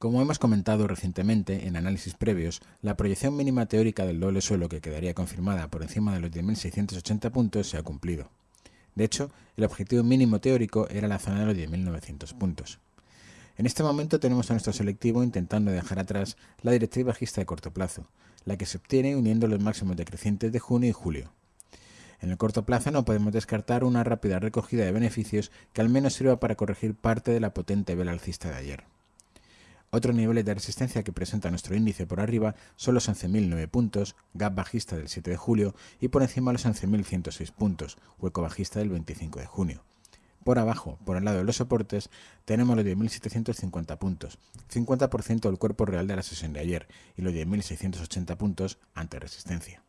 Como hemos comentado recientemente en análisis previos, la proyección mínima teórica del doble suelo que quedaría confirmada por encima de los 10.680 puntos se ha cumplido. De hecho, el objetivo mínimo teórico era la zona de los 10.900 puntos. En este momento tenemos a nuestro selectivo intentando dejar atrás la directriz bajista de corto plazo, la que se obtiene uniendo los máximos decrecientes de junio y julio. En el corto plazo no podemos descartar una rápida recogida de beneficios que al menos sirva para corregir parte de la potente vela alcista de ayer. Otros niveles de resistencia que presenta nuestro índice por arriba son los 11.009 puntos, gap bajista del 7 de julio, y por encima los 11.106 puntos, hueco bajista del 25 de junio. Por abajo, por el lado de los soportes, tenemos los 10.750 puntos, 50% del cuerpo real de la sesión de ayer, y los 10.680 puntos ante resistencia.